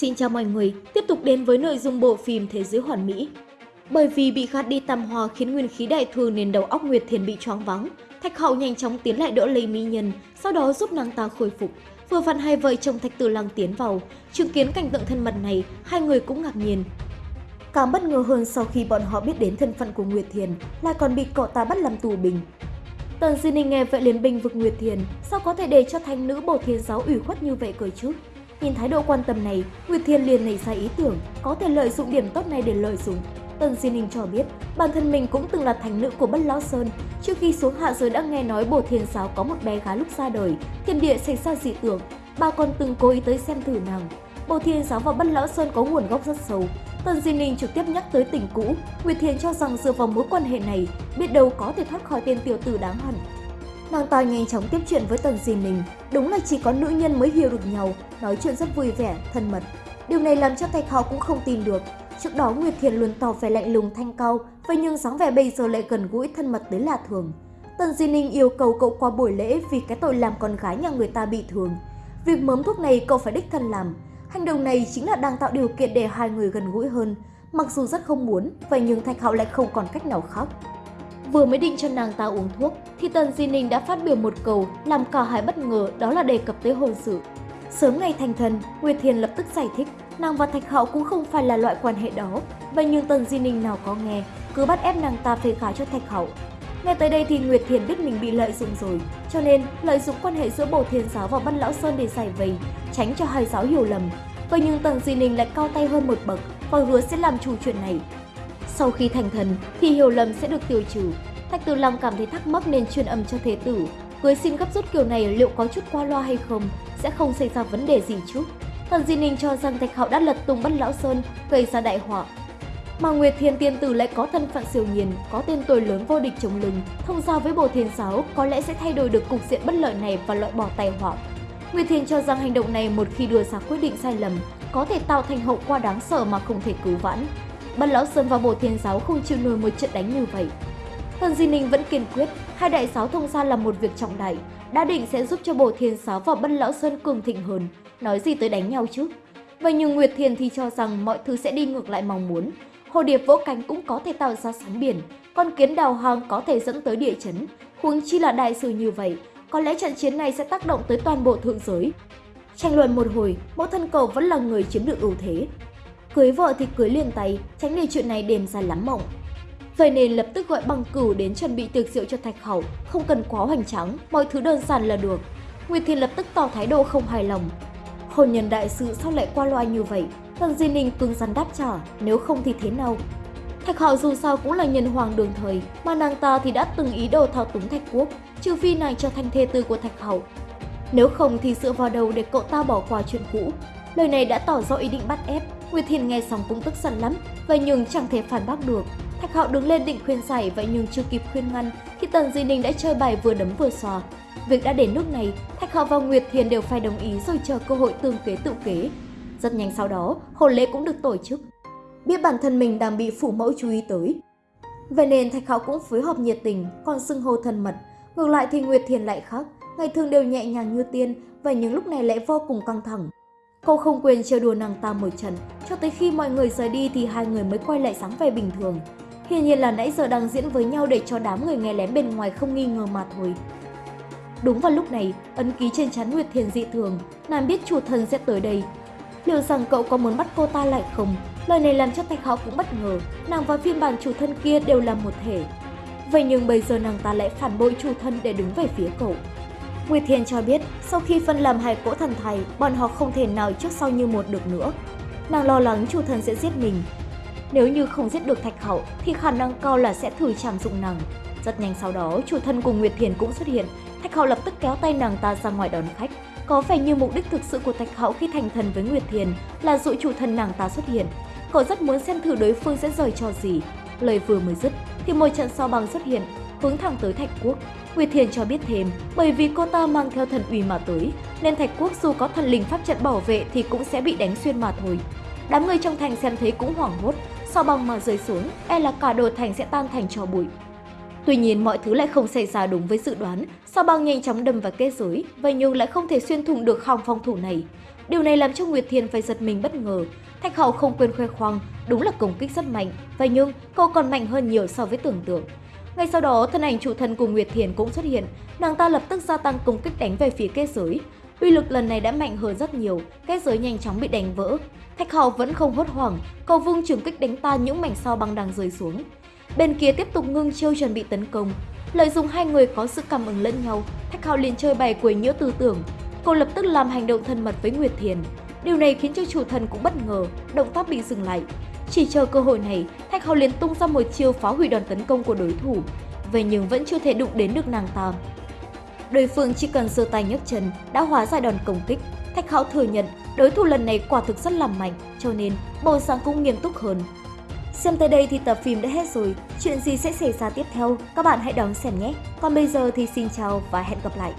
Xin chào mọi người, tiếp tục đến với nội dung bộ phim Thế giới hoàn mỹ. Bởi vì bị gạt đi tam hòa khiến nguyên khí đại thương nên đầu óc Nguyệt Thiền bị choáng vắng. Thạch Hậu nhanh chóng tiến lại đỡ lấy mỹ nhân, sau đó giúp nàng ta khôi phục. Vừa vặn hai vợ chồng Thạch Tử Lăng tiến vào, chứng kiến cảnh tượng thân mật này, hai người cũng ngạc nhiên. Càng bất ngờ hơn sau khi bọn họ biết đến thân phận của Nguyệt Thiền, lại còn bị cậu ta bắt làm tù binh. Tần Di Ninh nghe vậy liền bình vực Nguyệt Thiền, sao có thể để cho thanh nữ bổ thiên giáo ủy khuất như vậy cơ chứ? Nhìn thái độ quan tâm này, Nguyệt Thiên liền nảy ra ý tưởng có thể lợi dụng điểm tốt này để lợi dụng. Tần Di Ninh cho biết, bản thân mình cũng từng là thành nữ của Bất Lão Sơn. Trước khi xuống hạ giới đã nghe nói Bồ Thiên Giáo có một bé gái lúc ra đời, thiên địa xảy ra dị tưởng. Bà còn từng cố ý tới xem thử nàng. Bồ Thiên Giáo và Bất Lão Sơn có nguồn gốc rất sâu. Tần Di Ninh trực tiếp nhắc tới tình cũ. Nguyệt Thiên cho rằng dựa vào mối quan hệ này, biết đâu có thể thoát khỏi tên tiểu tử đáng hận. Nàng ta nhanh chóng tiếp chuyện với Tần Di Ninh, đúng là chỉ có nữ nhân mới hiểu được nhau, nói chuyện rất vui vẻ, thân mật. Điều này làm cho Thạch Hạo cũng không tin được. Trước đó Nguyệt Thiền luôn tỏ vẻ lạnh lùng thanh cao, vậy nhưng dáng vẻ bây giờ lại gần gũi thân mật tới lạ thường. Tần Di Ninh yêu cầu cậu qua buổi lễ vì cái tội làm con gái nhà người ta bị thương. Việc mớm thuốc này cậu phải đích thân làm. Hành động này chính là đang tạo điều kiện để hai người gần gũi hơn. Mặc dù rất không muốn, vậy nhưng Thạch Hạo lại không còn cách nào khác. Vừa mới định cho nàng ta uống thuốc, thì Tần Di Ninh đã phát biểu một câu làm cả hai bất ngờ đó là đề cập tới hôn sự. Sớm ngày thành thần Nguyệt Thiền lập tức giải thích nàng và Thạch Hạo cũng không phải là loại quan hệ đó. Vậy nhưng Tần Di Ninh nào có nghe, cứ bắt ép nàng ta phê khá cho Thạch Hạo. Nghe tới đây thì Nguyệt Thiền biết mình bị lợi dụng rồi, cho nên lợi dụng quan hệ giữa Bồ Thiên Giáo và Văn Lão Sơn để giải vây, tránh cho hai giáo hiểu lầm. Vậy nhưng Tần Di Ninh lại cao tay hơn một bậc và hứa sẽ làm chủ chuyện này. Sau khi thành thần thì hiểu lầm sẽ được tiêu trừ. Thạch Tử Long cảm thấy thắc mắc nên truyền âm cho Thế Tử. Cưới xin gấp rút kiểu này liệu có chút qua loa hay không, sẽ không xảy ra vấn đề gì chứ. Thần Di Ninh cho rằng Thạch Hạo đã lật tung bắt Lão Sơn, gây ra đại họa. Mà Nguyệt Thiên Tiên Tử lại có thân phận siêu nhiên, có tên tuổi lớn vô địch chống lưng, thông giao với Bồ Thiên Giáo có lẽ sẽ thay đổi được cục diện bất lợi này và loại bỏ tai họa. Nguyệt Thiên cho rằng hành động này một khi đưa ra quyết định sai lầm, có thể tạo thành hậu quả đáng sợ mà không thể cứu vãn. Bắt Lão Sơn và Bồ Thiên Giáo không chịu nổi một trận đánh như vậy. Thần Di Ninh vẫn kiên quyết, hai đại giáo thông gia là một việc trọng đại, đã định sẽ giúp cho Bồ Thiên Giáo và Bất Lão Sơn cường thịnh hơn, nói gì tới đánh nhau chứ. Vậy nhưng Nguyệt Thiền thì cho rằng mọi thứ sẽ đi ngược lại mong muốn. Hồ điệp vỗ cánh cũng có thể tạo ra sóng biển, con kiến đào hang có thể dẫn tới địa chấn. Huống chi là đại sự như vậy, có lẽ trận chiến này sẽ tác động tới toàn bộ thượng giới. Tranh luận một hồi, mẫu thân cầu vẫn là người chiếm được ưu thế. Cưới vợ thì cưới liền tay, tránh để chuyện này đềm ra lắm mộng. Vậy nên lập tức gọi băng cửu đến chuẩn bị tiệc rượu cho Thạch Hậu, không cần quá hoành tráng, mọi thứ đơn giản là được. Nguyệt Thiên lập tức tỏ thái độ không hài lòng. Hôn nhân đại sự sao lại qua loa như vậy? Tần Di Ninh cứng rắn đáp trả, nếu không thì thế nào? Thạch Hạo dù sao cũng là nhân hoàng đường thời, mà nàng ta thì đã từng ý đồ thao túng Thạch Quốc, trừ phi nàng trở thành thê tư của Thạch Hậu. Nếu không thì dựa vào đầu để cậu ta bỏ qua chuyện cũ. Lời này đã tỏ rõ ý định bắt ép, Nguyệt Thiền nghe xong cũng tức giận lắm, vậy nhưng chẳng thể phản bác được. Thạch Hạo đứng lên định khuyên giải vậy nhưng chưa kịp khuyên ngăn thì Tần Di Ninh đã chơi bài vừa đấm vừa xòa. Việc đã đến nước này, Thạch Hạo và Nguyệt Thiền đều phải đồng ý rồi chờ cơ hội tương kế tự kế. Rất nhanh sau đó, hôn lễ cũng được tổ chức. Biết bản thân mình đang bị phủ mẫu chú ý tới. Vậy nên Thạch Hạo cũng phối hợp nhiệt tình, còn xưng hô thân mật. Ngược lại thì Nguyệt Thiền lại khác, ngày thường đều nhẹ nhàng như tiên, và những lúc này lại vô cùng căng thẳng. Cô không quên trêu đùa nàng ta một trận, cho tới khi mọi người rời đi thì hai người mới quay lại sáng vẻ bình thường. Hiển nhiên là nãy giờ đang diễn với nhau để cho đám người nghe lén bên ngoài không nghi ngờ mà thôi. Đúng vào lúc này, ấn ký trên chắn Nguyệt Thiền dị thường, nàng biết chủ thần sẽ tới đây. Liệu rằng cậu có muốn bắt cô ta lại không? Lời này làm cho Thạch Hạo cũng bất ngờ, nàng và phiên bản chủ thân kia đều là một thể. Vậy nhưng bây giờ nàng ta lại phản bội chủ thân để đứng về phía cậu. Nguyệt Thiền cho biết, sau khi phân làm hai cỗ thần thầy, bọn họ không thể nào trước sau như một được nữa. Nàng lo lắng chủ thần sẽ giết mình, nếu như không giết được Thạch Hậu thì khả năng cao là sẽ thử chạm dụng nàng. Rất nhanh sau đó, chủ thân cùng Nguyệt Thiền cũng xuất hiện. Thạch Hậu lập tức kéo tay nàng ta ra ngoài đón khách. Có vẻ như mục đích thực sự của Thạch Hậu khi thành thần với Nguyệt Thiền là dụ chủ thân nàng ta xuất hiện. Cậu rất muốn xem thử đối phương sẽ rời cho gì. Lời vừa mới dứt thì một trận sao Bằng xuất hiện, hướng thẳng tới Thạch Quốc. Nguyệt Thiền cho biết thêm, bởi vì cô ta mang theo thần uy mà tới, nên Thạch Quốc dù có thần linh pháp trận bảo vệ thì cũng sẽ bị đánh xuyên mà thôi. Đám người trong thành xem thấy cũng hoảng hốt, sao băng mà rơi xuống, e là cả đồ thành sẽ tan thành cho bụi. Tuy nhiên mọi thứ lại không xảy ra đúng với dự đoán, sao băng nhanh chóng đâm vào kết giới, vậy nhưng lại không thể xuyên thủng được hòng phòng thủ này. Điều này làm cho Nguyệt Thiền phải giật mình bất ngờ. Thạch hậu không quên khoe khoang, đúng là công kích rất mạnh, vậy nhưng cậu còn mạnh hơn nhiều so với tưởng tượng. Ngay sau đó, thân ảnh chủ thần của Nguyệt Thiền cũng xuất hiện, nàng ta lập tức gia tăng công kích đánh về phía kết giới. Uy lực lần này đã mạnh hơn rất nhiều, kết giới nhanh chóng bị đánh vỡ. Thạch Hạo vẫn không hốt hoảng, cầu vung trường kích đánh tan những mảnh sao băng đang rơi xuống. Bên kia tiếp tục ngưng chiêu chuẩn bị tấn công. Lợi dụng hai người có sự cảm ứng lẫn nhau, Thạch Hạo liền chơi bài quấy nhiễu tư tưởng. Cô lập tức làm hành động thân mật với Nguyệt Thiền. Điều này khiến cho chủ thần cũng bất ngờ, động tác bị dừng lại. Chỉ chờ cơ hội này, Thạch Hạo liền tung ra một chiêu phá hủy đòn tấn công của đối thủ. Vậy nhưng vẫn chưa thể đụng đến được nàng ta. Đối phương chỉ cần giơ tay nhấc chân đã hóa giải đòn công kích. Thạch Hạo thừa nhận đối thủ lần này quả thực rất là mạnh, cho nên bầu sáng cũng nghiêm túc hơn. Xem tới đây thì tập phim đã hết rồi, chuyện gì sẽ xảy ra tiếp theo các bạn hãy đón xem nhé. Còn bây giờ thì xin chào và hẹn gặp lại.